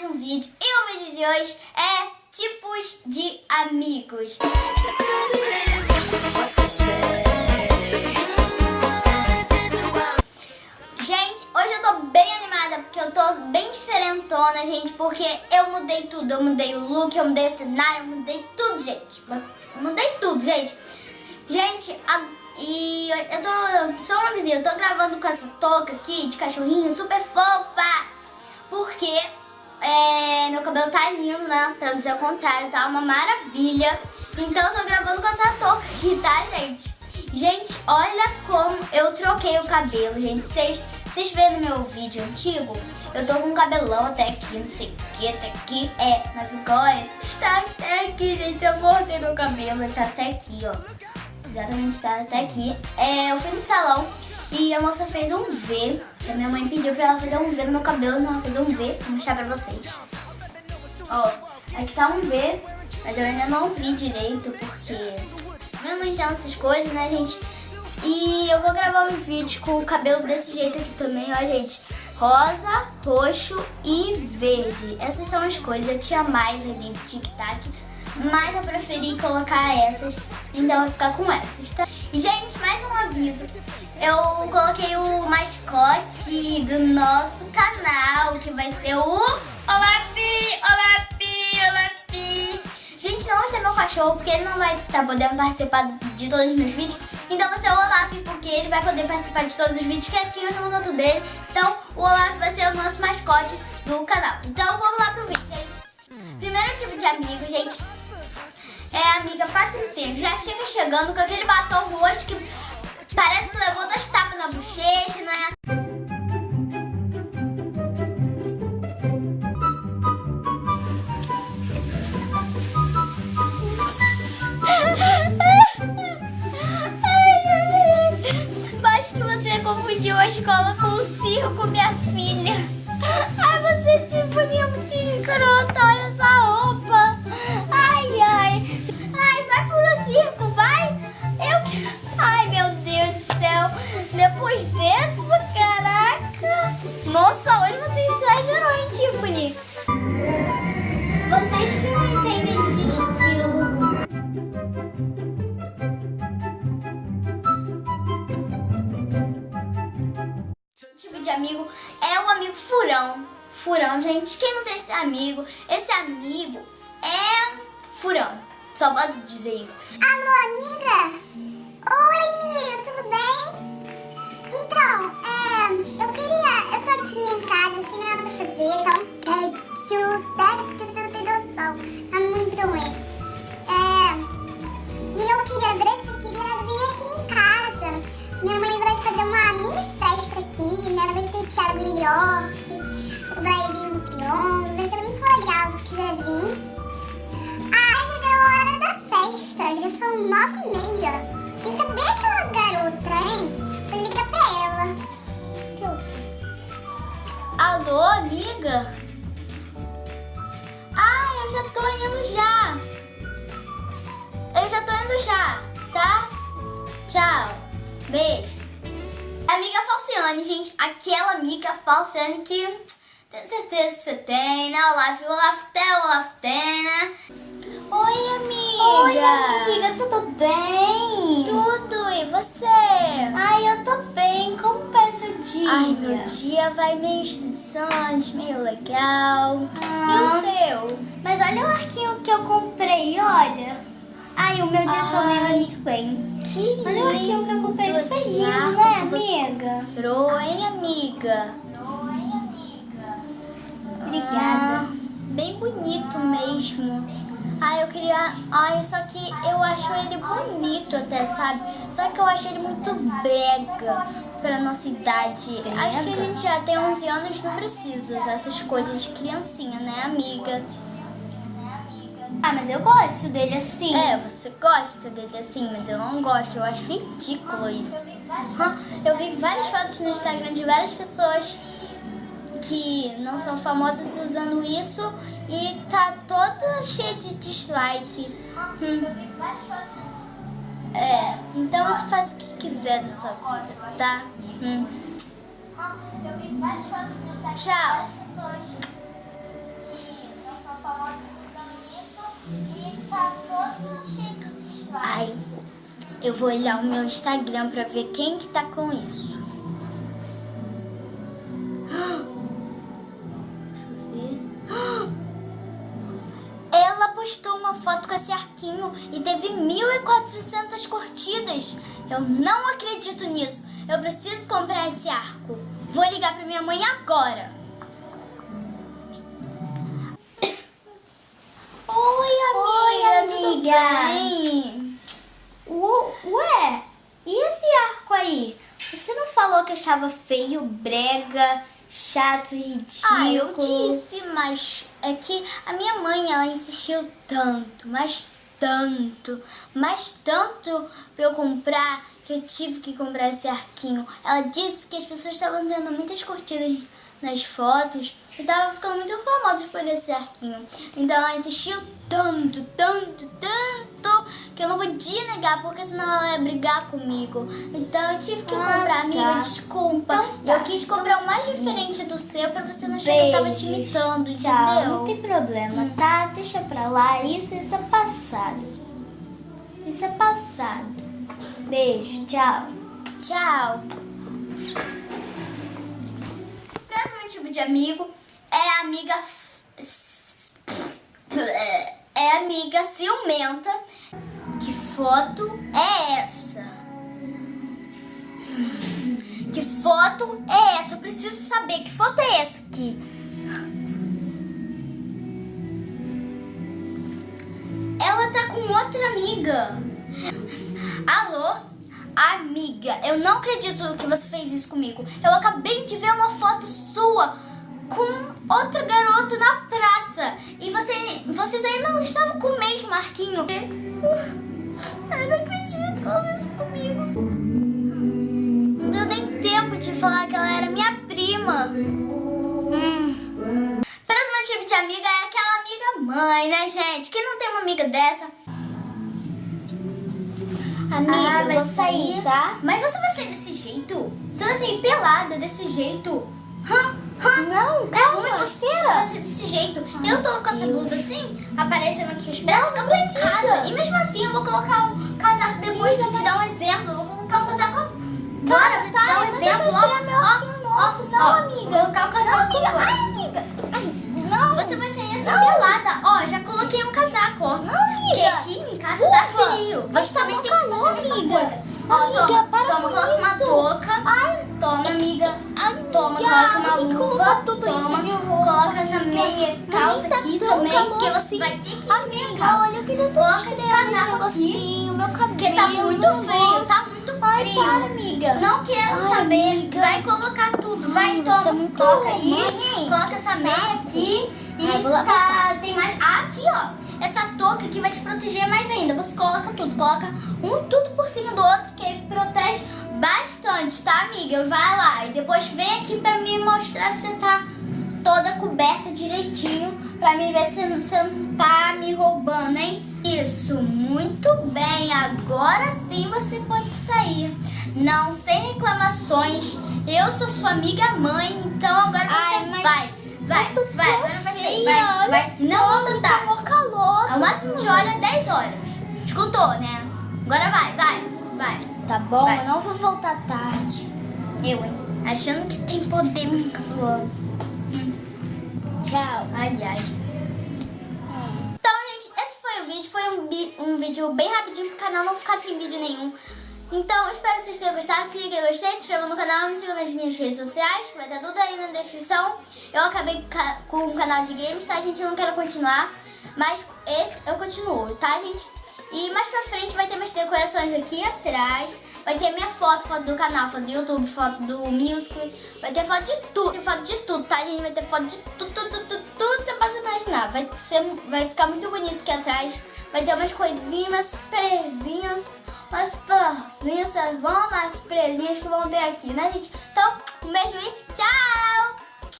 mais um vídeo e o vídeo de hoje é tipos de amigos. Gente, hoje eu tô bem animada porque eu tô bem diferentona, gente, porque eu mudei tudo. Eu mudei o look, eu mudei o cenário, eu mudei tudo, gente. Eu mudei tudo, gente. Gente, a, e eu tô, só uma vizinha, eu tô gravando com essa touca aqui de cachorrinho super fofa, porque é, meu cabelo tá lindo, né? Pra dizer o contrário, tá uma maravilha. Então eu tô gravando com essa touca tá, gente? Gente, olha como eu troquei o cabelo, gente. Vocês, vocês vêem no meu vídeo antigo, eu tô com um cabelão até aqui, não sei o que, até aqui. É, mas agora está até aqui, gente. Eu cortei meu cabelo, ele tá até aqui, ó. Exatamente, tá até aqui. É, eu fui no salão e a moça fez um V. A minha mãe pediu pra ela fazer um V no meu cabelo, então ela fez um V. Vou mostrar pra vocês. Ó, aqui tá um V, mas eu ainda não vi direito, porque eu não entendo essas coisas, né, gente? E eu vou gravar uns vídeos com o cabelo desse jeito aqui também, ó, gente. Rosa, roxo e verde. Essas são as cores. Eu tinha mais ali tic-tac, mas eu preferi colocar essas, então eu vou ficar com essas, tá? Gente, mais um aviso. Eu coloquei o mascote do nosso canal, que vai ser o... Olá, Pi! Olá, Pi! Olá, Pi! Gente, não vai ser meu cachorro, porque ele não vai estar tá podendo participar de todos os meus vídeos. Então vai ser o Olaf, porque ele vai poder participar de todos os vídeos quietinho no canto dele. Então o Olaf vai ser o nosso mascote do canal. Então vamos lá pro vídeo, gente. Primeiro tipo de amigo, gente, é a amiga Patricinha, já chega chegando com aquele batom roxo que parece que levou dois tapas na bochecha, Tipo de amigo é o amigo furão. Furão, gente. Quem não tem esse amigo? Esse amigo é furão. Só posso dizer isso. Alô, amiga? Oi, Miriam, tudo bem? Então, é, eu queria... Eu tô aqui em casa, sem nada pra fazer, tá um tédio, tédio, você não tem noção. Tá muito ruim. York, vai vir o Pion, vai ser muito legal se quiser vir. Ah, já deu a hora da festa, já são nove e meia. E cadê aquela garota, hein? Vou ligar pra ela. Alô, amiga? Ah, eu já tô indo já. Eu já tô indo já, tá? Tchau. Beijo. Amiga Falciane, gente. Aquela amiga Falciane que tenho certeza que você tem, né? Olaf, Olaf tem, Olaf tem, né? Oi, amiga. Oi, amiga, tudo bem? Tudo, e você? Ai, eu tô bem. Como vai seu dia? Ai, meu dia vai meio estressante, meio legal. Ah. E o seu? Mas olha o arquinho que eu comprei, olha. Ai, o meu dia também vai Ai. muito bem. Que Olha o que eu comprei, lindo super lindo, né, que você amiga? comprou, hein, amiga? Obrigada. Ah, bem bonito mesmo. Ai, eu queria... Ai, só que eu acho ele bonito até, sabe? Só que eu acho ele muito brega pra nossa idade. Acho que a gente já tem 11 anos, não precisa usar essas coisas de criancinha, né, amiga? Ah, mas eu gosto dele assim. É, você gosta dele assim, mas eu não gosto. Eu acho ridículo isso. Eu vi várias fotos no Instagram de várias pessoas que não são famosas usando isso e tá toda cheia de dislike. Hum. É, então você faz o que quiser da sua vida, tá? Hum. Tchau. Ai, eu vou olhar o meu Instagram pra ver quem que tá com isso. Postou uma foto com esse arquinho e teve 1.400 curtidas. Eu não acredito nisso. Eu preciso comprar esse arco. Vou ligar pra minha mãe agora. Amiga. Ué, e esse arco aí? Você não falou que achava feio, brega, chato, ridículo? Ah, eu disse, mas é que a minha mãe, ela insistiu tanto, mas tanto, mas tanto pra eu comprar que eu tive que comprar esse arquinho. Ela disse que as pessoas estavam tendo muitas curtidas nas fotos e tava ficando muito famosas por esse arquinho. Então ela insistiu tanto, podia negar porque senão ela ia brigar comigo. Então eu tive que Ah, comprar, amiga, tá. desculpa. Então tá, eu quis comprar o mais diferente do seu pra você não achar que eu tava te imitando, Tchau, entendeu? não tem problema, tá? Deixa pra lá, isso, isso é passado. Isso é passado. Beijo, tchau. Tchau. Próximo tipo de amigo é amiga. É amiga ciumenta. Foto é essa? Que foto é essa? Eu preciso saber que foto é essa aqui. Ela tá com outra amiga. Alô? Amiga, eu não acredito que você fez isso comigo. Eu acabei de ver uma foto sua com outra garota na praça. E você, vocês ainda não estavam com o mesmo Marquinho. Eu não acredito que ela fez isso comigo. Não deu nem tempo de falar que ela era minha prima. Hum. Próximo tipo de amiga é aquela amiga mãe, né, gente? Quem não tem uma amiga dessa? Amiga, Ah, vai sair, sair, tá? Mas você vai sair desse jeito? Você vai sair pelada desse jeito? Hã? Hã? Não, É calma, ruim você espera. ser desse jeito. eu tô com essa blusa assim, aparecendo aqui os braços, eu tô em casa. E mesmo assim, eu vou colocar um casaco depois pra te dar um exemplo. Eu vou colocar um casaco agora pra te tá, dar um exemplo. Ó, meu ó, ó. Não, ó, amiga. Vou colocar o casaco. Não, amiga. Ai, amiga. Ai, não. Você vai sair assim pelada. Ó, já coloquei um casaco, ó. Não, Porque amiga. aqui em casa tá Ufa, frio. mas Você tá também tem calor, amiga. Ó, Amiga, toma, para toma, vai ter que ir de meia Amiga, calça. olha, eu queria ter Coloca esse casaco negocinho, meu cabelo. Porque tá muito frio, tá muito Ai, frio. para, amiga. Não quero Ai, saber. amiga. Vai colocar tudo. Vai, Ai, toma. é coloca aí. mãe? Coloca essa meia aqui. E Ai, vou tá, tem mais. Ah, aqui, ó. Essa touca aqui vai te proteger mais ainda. Você coloca tudo. Coloca um tudo por cima do outro, que aí protege bastante, tá, amiga? Vai lá. E depois vem aqui pra me mostrar se você tá toda coberta direitinho. Pra mim ver se você não tá me roubando, hein? Isso, muito bem. Agora sim você pode sair. Não, sem reclamações. Eu sou sua amiga mãe, então agora você Ai, mas vai. Vai, vai, agora vai sair. Vai, Não volta tá tarde. mó calor. O máximo de hora é 10 horas. Escutou, né? Agora vai, vai, vai. Tá bom, Vai. eu não vou voltar tarde. Eu, hein? Achando que tem poder pra ficar falando. Tchau. Ai, ai. Foi um, um vídeo bem rapidinho pro canal não ficar sem vídeo nenhum. Então, espero que vocês tenham gostado. Clique em gostei, se inscreva no canal, me siga nas minhas redes sociais, vai estar tudo aí na descrição. Eu acabei ca- com o canal de games, tá, gente? Eu não quero continuar, mas esse eu continuo, tá, gente? E mais pra frente vai ter mais decorações aqui atrás. Vai ter minha foto, foto do canal, foto do YouTube, foto do Musical. Vai ter foto de tudo, tem foto de tudo, tá, gente? Vai ter foto de tudo, tudo, tudo, tudo, tudo que você possa imaginar. Vai, ser, vai ficar muito bonito aqui atrás. Vai ter umas coisinhas, umas surpresinhas, umas florzinhas, umas surpresinhas que vão ter aqui, né, gente? Então, um beijo e tchau!